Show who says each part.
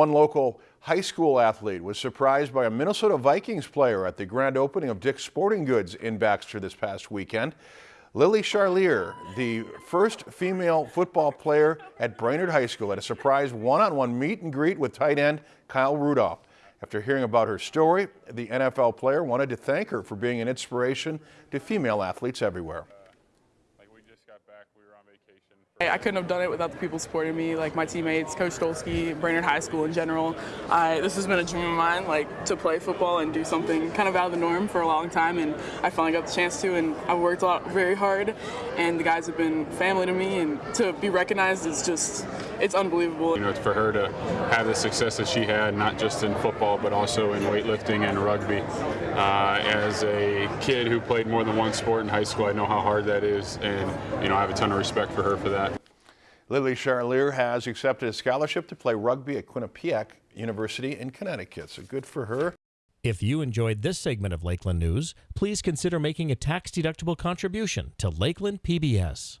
Speaker 1: One local high school athlete was surprised by a Minnesota Vikings player at the grand opening of Dick's Sporting Goods in Baxter this past weekend. Lily Charlier, the first female football player at Brainerd High School, had a surprise one-on-one -on -one meet and greet with tight end Kyle Rudolph. After hearing about her story, the NFL player wanted to thank her for being an inspiration to female athletes everywhere.
Speaker 2: I couldn't have done it without the people supporting me, like my teammates, Coach Dolsky, Brainerd High School in general. I, this has been a dream of mine, like to play football and do something kind of out of the norm for a long time, and I finally got the chance to, and I've worked a lot, very hard, and the guys have been family to me, and to be recognized is just, it's unbelievable.
Speaker 3: You know, for her to have the success that she had, not just in football, but also in weightlifting and rugby. Uh, as a kid who played more than one sport in high school, I know how hard that is, and you know, I have a ton of respect for her for that.
Speaker 1: Lily Charlier has accepted a scholarship to play rugby at Quinnipiac University in Connecticut, so good for her.
Speaker 4: If you enjoyed this segment of Lakeland News, please consider making a tax-deductible contribution to Lakeland PBS.